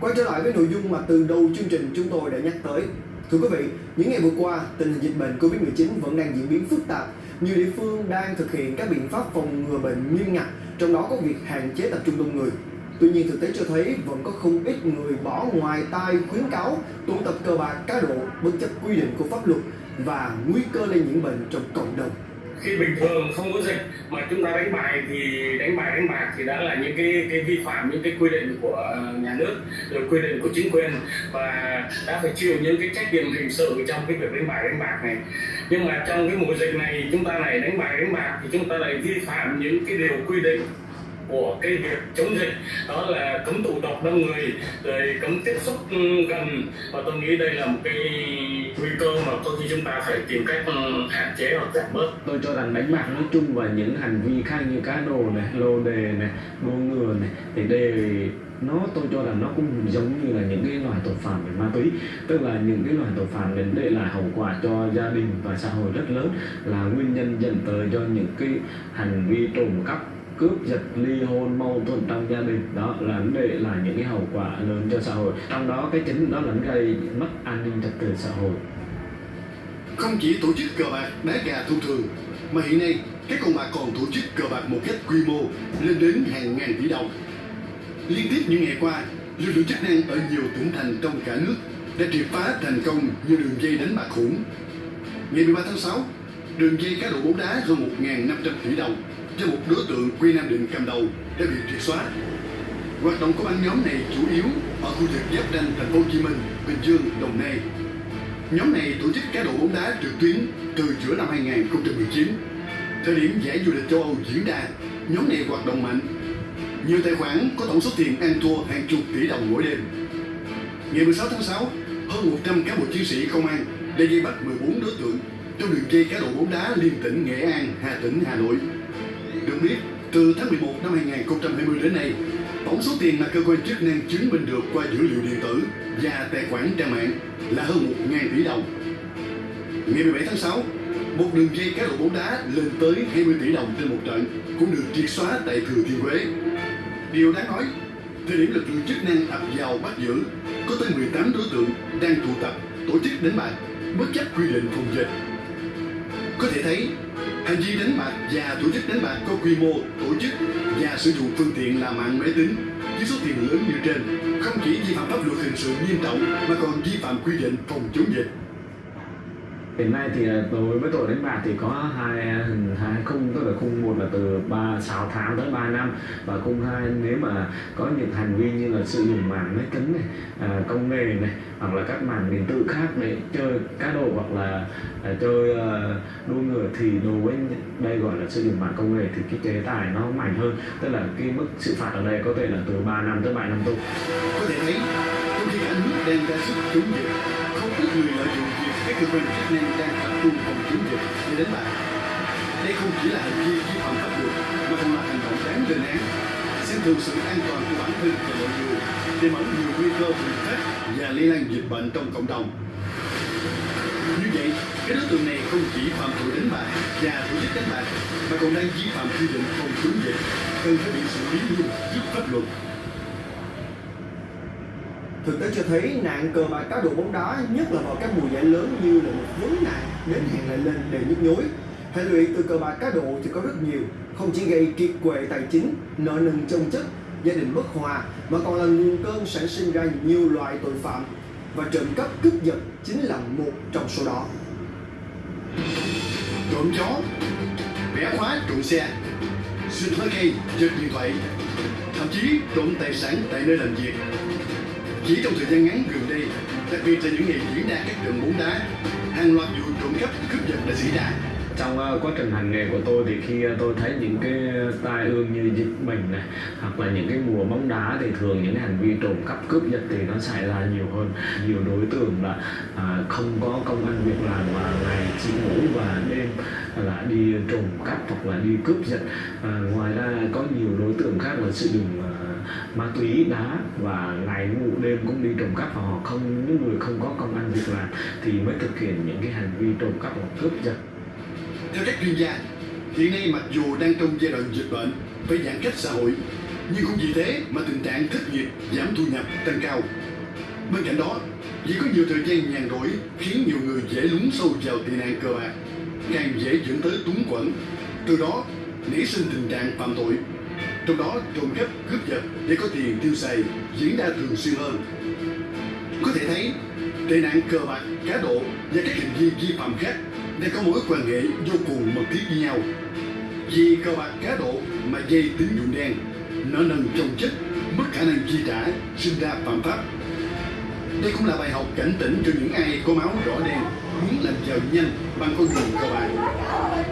Quay trở lại với nội dung mà từ đầu chương trình chúng tôi đã nhắc tới. Thưa quý vị, những ngày vừa qua, tình hình dịch bệnh Covid-19 vẫn đang diễn biến phức tạp. Nhiều địa phương đang thực hiện các biện pháp phòng ngừa bệnh nghiêm ngặt, trong đó có việc hạn chế tập trung đông người. Tuy nhiên thực tế cho thấy vẫn có không ít người bỏ ngoài tai khuyến cáo tụ tập cờ bạc cá độ bất chấp quy định của pháp luật và nguy cơ lây nhiễm bệnh trong cộng đồng khi bình thường không có dịch mà chúng ta đánh bài thì đánh bài, đánh bạc thì đã là những cái cái vi phạm những cái quy định của ờ, nhà nước, rồi quy định của chính quyền và đã phải chịu những cái trách nhiệm hình sự trong cái việc đánh bài, đánh bạc này. Nhưng mà trong cái mùa dịch này chúng ta lại đánh bài, đánh bạc thì chúng ta lại vi phạm những cái điều quy định của cái việc chống dịch. Đó là cấm tụ tập đông người, rồi cấm tiếp xúc ừ, gần. Và tôi nghĩ đây là một cái nguy cơ mà có khi chúng ta phải tìm cách ừ, hạn chế hoặc giảm bớt. Tôi cho rằng đánh bạc nói chung và những hành vi khác như cá độ này, lô đề này, đua ngựa này thì đều, nó tôi cho rằng nó cũng giống như là những cái loại tội phạm về ma túy. Tức là những cái loại tội phạm đến để lại hậu quả cho gia đình và xã hội rất lớn là nguyên nhân dẫn tới cho những cái hành vi trộm cắp cướp giật ly hôn mâu thuẫn trong gia đình đó là vấn đề là những cái hậu quả lớn cho xã hội trong đó cái chính đó là gây mất an ninh trật tự xã hội Không chỉ tổ chức cờ bạc đá gà thông thường, mà hiện nay các con bạc còn tổ chức cờ bạc một cách quy mô lên đến hàng ngàn tỷ đồng. Liên tiếp những ngày qua, lực lượng chức năng ở nhiều tỉnh thành trong cả nước đã triệt phá thành công nhiều đường dây đánh bạc khủng. Ngày 13 tháng 6, đường dây cá độ bóng đá hơn 1.500 tỷ đồng do một đối tượng quê Nam Định cầm đầu đã bị triệt xóa. Hoạt động của băng nhóm này chủ yếu ở khu vực giáp ranh thành phố Hồ Chí Minh, Bình Dương, Đồng Nai. Nhóm này tổ chức cá độ bóng đá trực tuyến từ giữa năm 2019. Thời điểm giải vô địch châu Âu diễn ra, nhóm này hoạt động mạnh. Nhiều tài khoản có tổng số tiền ăn thua hàng chục tỷ đồng mỗi đêm. Ngày 16 tháng 6, hơn 100 cán bộ chiến sĩ công an đã vây bắt 14 đối tượng trong đường dây cá độ bóng đá liên tỉnh Nghệ An, Hà Tĩnh, Hà Nội. Được biết, từ tháng 11 năm 2020 đến nay, tổng số tiền mà cơ quan chức năng chứng minh được qua dữ liệu điện tử và tài khoản trang mạng là hơn 1.000 tỷ đồng. Ngày 17 tháng 6, một đường dây cá độ bóng đá lên tới 20 tỷ đồng trên một trận cũng được triệt xóa tại Thừa Thiên Huế. Điều đáng nói, thời điểm lực lượng chức năng ập vào bắt giữ, có tới 18 đối tượng đang tụ tập tổ chức đánh bạc bất chấp quy định phòng dịch. Có thể thấy, hành vi đánh bạc và tổ chức đánh bạc có quy mô, tổ chức và sử dụng phương tiện là mạng máy tính với số tiền lớn như trên không chỉ vi phạm pháp luật hình sự nghiêm trọng mà còn vi phạm quy định phòng chống dịch. Hiện nay thì ờ, đối với tội đánh bạc thì có hai ờ, hình hai khung tức là khung một là từ 3 6 tháng tới 3 năm và khung hai nếu mà có những hành vi như là sử dụng mạng máy tính này, à, công nghệ này hoặc là các mạng điện tử khác để chơi cá độ hoặc là à, chơi đua ngựa thì đối với đây gọi là sử dụng mạng công nghệ thì cái chế tài nó mạnh hơn tức là cái mức xử phạt ở đây có thể là từ 3 năm tới 7 năm tù. Có thể thấy, trong khi cả nước đang ra sức chống dịch, việc minh chức năng đang tập trung phòng chống dịch để đánh bại. Đây không chỉ là hành vi vi phạm pháp luật, mà còn là hành động đáng lên án, xem thường sự an toàn của bản thân và mọi người, tiềm ẩn nhiều nguy cơ bùng phát và lây lan dịch bệnh trong cộng đồng. Như vậy, cái đối tượng này không chỉ phạm tội đánh bạc và tổ chức đánh bạc, mà còn đang vi phạm quy định phòng chống dịch, cần phải bị xử lý nghiêm trước pháp luật. Thực tế cho thấy nạn cờ bạc cá độ bóng đá nhất là vào các mùa giải lớn như là một vấn nạn đến hẹn lại lên để nhức nhối. Hệ lụy từ cờ bạc cá độ thì có rất nhiều, không chỉ gây kiệt quệ tài chính, nợ nần chồng chất, gia đình bất hòa mà còn là nguồn cơn sản sinh ra nhiều loại tội phạm và trộm cắp cướp giật chính là một trong số đó. trộm chó bẻ khóa trộm xe xuyên phá cây giật điện thoại thậm chí trộm tài sản tại nơi làm việc chỉ trong thời gian ngắn gần đây, đặc biệt là những ngày diễn ra các trận bóng đá, hàng loạt vụ trộm cắp, cướp giật đã xảy ra. Trong ờ, quá trình hành nghề của tôi thì khi ờ, tôi thấy những cái tai ương như dịch bệnh này, hoặc là những cái mùa bóng đá thì thường những hành vi trộm cắp, cướp giật thì nó xảy ra nhiều hơn. Nhiều đối tượng là ờ, không có công ăn việc làm mà ngày chỉ ngủ và đêm là đi trộm cắp hoặc là đi cướp giật. Ngoài ra có nhiều đối tượng khác là sử dụng ma túy đá và ngày ngủ đêm cũng đi trộm cắp và họ không những người không có công ăn việc làm thì mới thực hiện những cái hành vi trộm cắp hoặc cướp giật theo các chuyên gia hiện nay mặc dù đang trong giai đoạn dịch bệnh phải giãn cách xã hội Nhưng cũng vì thế mà tình trạng thất nghiệp, giảm thu nhập tăng cao. Bên cạnh đó, vì có nhiều thời gian nhàn rỗi khiến nhiều người dễ lún sâu vào tệ nạn cờ bạc, càng dễ dẫn tới túng quẫn. Từ đó nảy sinh tình trạng phạm tội. Trong đó trộm cắp, cướp giật để có tiền tiêu xài diễn ra thường xuyên hơn. Có thể thấy, tệ nạn cờ bạc, cá độ và các hành vi vi phạm khác đang có mối quan hệ vô cùng mật thiết với nhau. Vì cờ bạc cá độ mà dây tín dụng đen, nợ nần chồng chất, mất khả năng chi trả, sinh ra phạm pháp. Đây cũng là bài học cảnh tỉnh cho những ai có máu đỏ đen muốn làm giàu nhanh bằng con đường cờ bạc.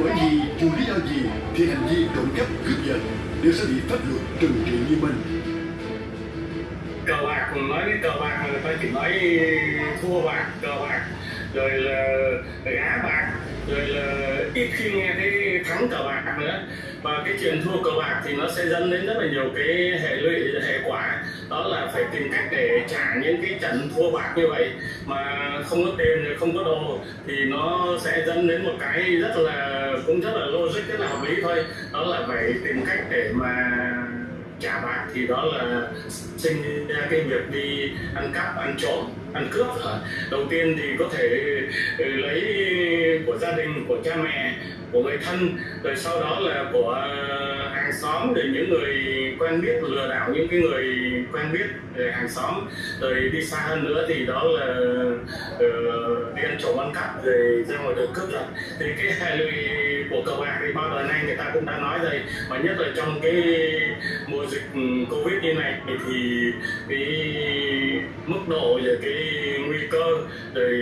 Bởi vì dù lý do gì thì hành vi trộm cắp cướp giật đều sẽ bị pháp luật trừng trị như mình cờ bạc nói đến cờ bạc mà người ta chỉ nói thua bạc cờ bạc, rồi là gá bạc, rồi là ít khi nghe thấy thắng cờ bạc nữa. Và cái chuyện thua cờ bạc thì nó sẽ dẫn đến rất là nhiều cái hệ lụy, hệ quả. Đó là phải tìm cách để trả những cái trận thua bạc như vậy mà không có tiền rồi không có đồ thì nó sẽ dẫn đến một cái rất là, cũng rất là logic, rất là hợp lý thôi. Đó là phải tìm cách để mà trả bạc thì đó là sinh ra cái việc đi ăn cắp ăn trộm ăn cướp. Đầu tiên thì có thể ừ, lấy của gia đình của cha mẹ của người thân. Rồi sau đó là của hàng xóm rồi những người quen biết lừa đảo những cái người quen biết về hàng xóm. Rồi đi xa hơn nữa thì đó là uh, đi ăn trộm ăn cắp rồi ra ngoài đường cướp rồi thì cái hệ lụy của cờ bạc thì bao đời nay người ta cũng đã nói rồi. Và nhất là trong cái mùa dịch ừ, covid như này thì cái mức độ và cái nguy cơ rồi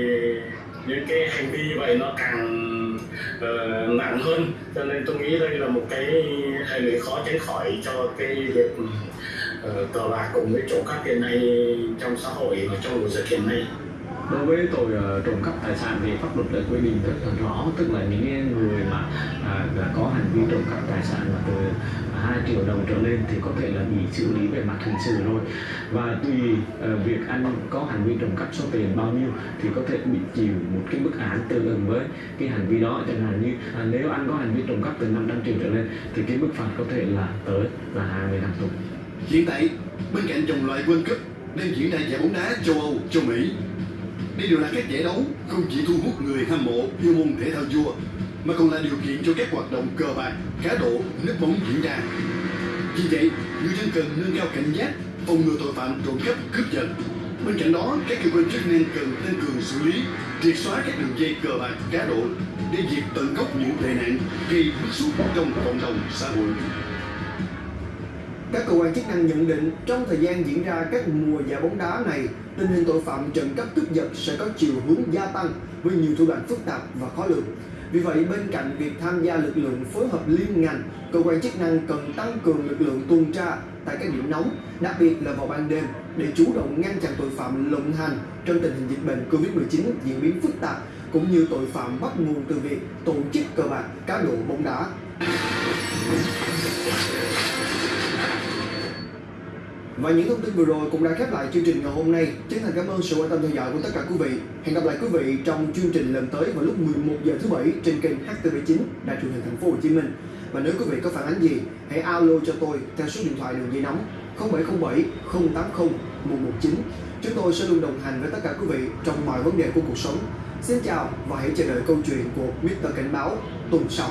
những cái hành vi như vậy nó càng uh, nặng hơn. Cho nên tôi nghĩ đây là một cái hệ lụy khó tránh khỏi cho cái việc uh, cờ bạc cùng với trộm cắp hiện nay trong xã hội và trong mùa dịch hiện nay. Đối với tội uh, trộm cắp tài sản thì pháp luật đã quy định rất là rõ tức là những người mà uh, đã có hành vi trộm cắp tài sản mà từ 2 triệu đồng trở lên thì có thể là bị xử lý về mặt hình sự rồi. Và tùy uh, việc anh có hành vi trộm cắp số tiền bao nhiêu thì có thể bị chịu một cái mức án tương ứng với cái hành vi đó. Chẳng hạn như à, nếu anh có hành vi trộm cắp từ 500 triệu trở lên thì cái mức phạt có thể là tới là 20 năm tù. Hiện tại, bên cạnh dòng loại World Cup đang diễn ra giải bóng đá châu Âu, châu Mỹ, đây đều là các giải đấu không chỉ thu hút người hâm mộ yêu môn thể thao vua, mà còn là điều kiện cho các hoạt động cờ bạc, cá độ, nước bóng diễn ra. Vì vậy, người dân cần nâng cao cảnh giác, phòng ngừa tội phạm trộm cắp, cướp giật. Bên cạnh đó, các cơ quan chức năng cần tăng cường xử lý, triệt xóa các đường dây cờ bạc, cá độ để diệt tận gốc những tệ nạn gây bức xúc trong cộng đồng xã hội. Các cơ quan chức năng nhận định trong thời gian diễn ra các mùa giải bóng đá này, tình hình tội phạm trộm cắp cướp giật sẽ có chiều hướng gia tăng với nhiều thủ đoạn phức tạp và khó lường. Vì vậy, bên cạnh việc tham gia lực lượng phối hợp liên ngành, cơ quan chức năng cần tăng cường lực lượng tuần tra tại các điểm nóng, đặc biệt là vào ban đêm để chủ động ngăn chặn tội phạm lộng hành trong tình hình dịch bệnh Covid-19 diễn biến phức tạp cũng như tội phạm bắt nguồn từ việc tổ chức cờ bạc, cá độ bóng đá. Và những thông tin vừa rồi cũng đã khép lại chương trình ngày hôm nay. Chân thành cảm ơn sự quan tâm theo dõi của tất cả quý vị. Hẹn gặp lại quý vị trong chương trình lần tới vào lúc 11 giờ thứ bảy trên kênh HTV9 Đài truyền hình Thành phố Hồ Chí Minh. Và nếu quý vị có phản ánh gì, hãy alo cho tôi theo số điện thoại đường dây nóng 0707 080 119. Chúng tôi sẽ luôn đồng hành với tất cả quý vị trong mọi vấn đề của cuộc sống. Xin chào và hãy chờ đợi câu chuyện của Mr. Cảnh báo tuần sau.